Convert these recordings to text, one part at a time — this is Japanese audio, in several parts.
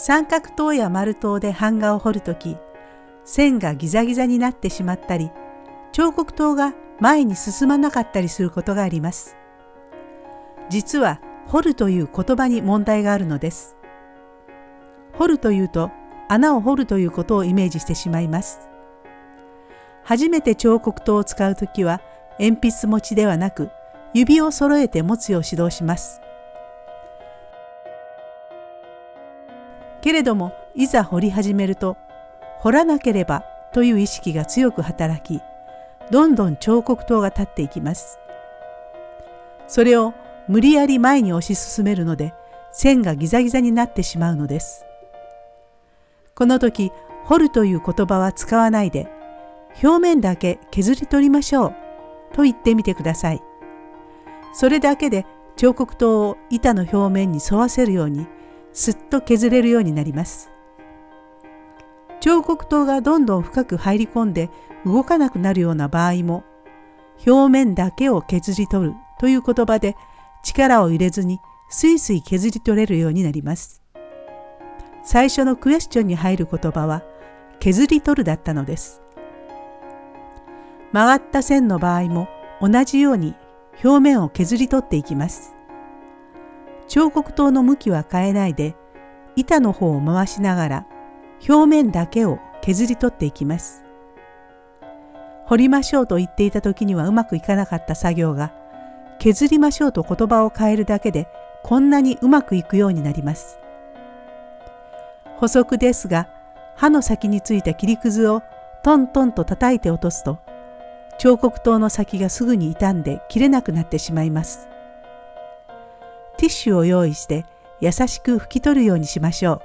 三角刀や丸刀で版画を彫るとき、線がギザギザになってしまったり、彫刻刀が前に進まなかったりすることがあります。実は掘るという言葉に問題があるのです。掘るというと穴を掘るということをイメージしてしまいます。初めて彫刻刀を使うときは鉛筆持ちではなく指を揃えて持つよう指導します。けれどもいざ掘り始めると掘らなければという意識が強く働きどんどん彫刻刀が立っていきます。それを無理やり前に推し進めるので線がギザギザになってしまうのです。この時掘るという言葉は使わないで表面だけ削り取りましょうと言ってみてください。それだけで彫刻刀を板の表面に沿わせるようにすっと削れるようになります。彫刻刀がどんどん深く入り込んで動かなくなるような場合も表面だけを削り取るという言葉で力を入れずにスイスイ削り取れるようになります。最初のクエスチョンに入る言葉は削り取るだったのです。曲がった線の場合も同じように表面を削り取っていきます。彫刻刀の向きは変えないで板の方を回しながら表面だけを削り取っていきます。掘りましょうと言っていた時にはうまくいかなかった作業が削りましょうと言葉を変えるだけでこんなにうまくいくようになります。補足ですが刃の先についた切りくずをトントンと叩いて落とすと彫刻刀の先がすぐに傷んで切れなくなってしまいます。ティッシュを用意して優しく拭き取るようにしましょう。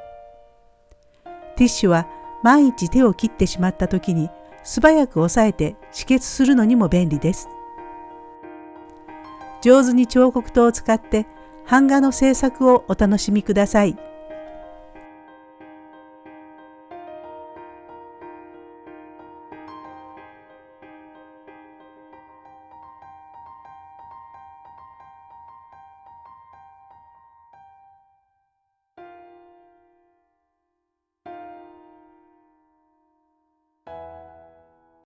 ティッシュは万一手を切ってしまった時に素早く押さえて止血するのにも便利です。上手に彫刻刀を使って版画の制作をお楽しみください。